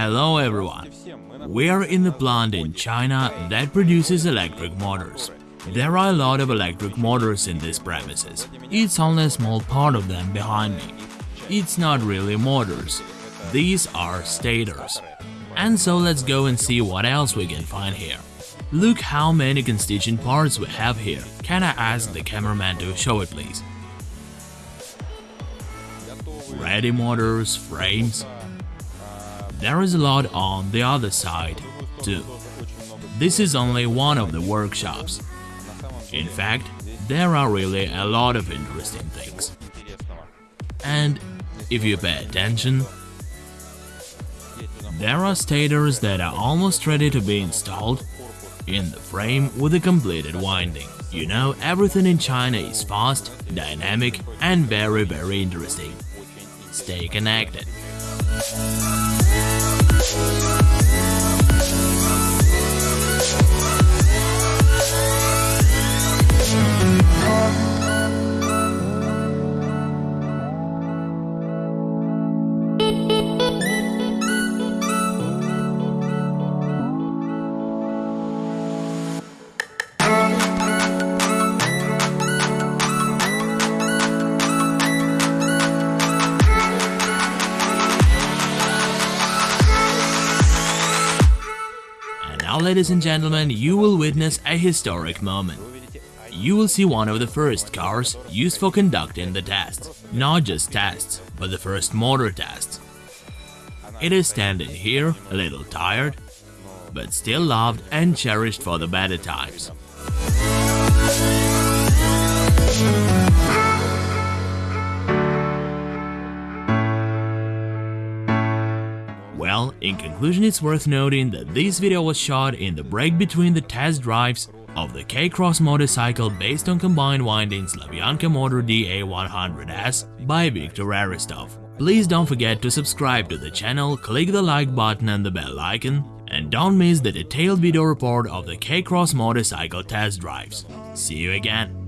Hello everyone. We are in the plant in China that produces electric motors. There are a lot of electric motors in these premises. It's only a small part of them behind me. It's not really motors. These are stators. And so let's go and see what else we can find here. Look how many constituent parts we have here. Can I ask the cameraman to show it please? Ready motors, frames. There is a lot on the other side, too. This is only one of the workshops. In fact, there are really a lot of interesting things. And if you pay attention, there are stators that are almost ready to be installed in the frame with a completed winding. You know, everything in China is fast, dynamic and very very interesting. Stay connected. And now, ladies and gentlemen, you will witness a historic moment. You will see one of the first cars used for conducting the tests. Not just tests, but the first motor tests. It is standing here, a little tired, but still loved and cherished for the better times. Well, in conclusion it's worth noting that this video was shot in the break between the test drives of the K-Cross motorcycle based on combined winding Slavyanka motor DA100S by Viktor Aristov. Please don't forget to subscribe to the channel, click the like button and the bell icon, and don't miss the detailed video report of the K-Cross motorcycle test drives. See you again!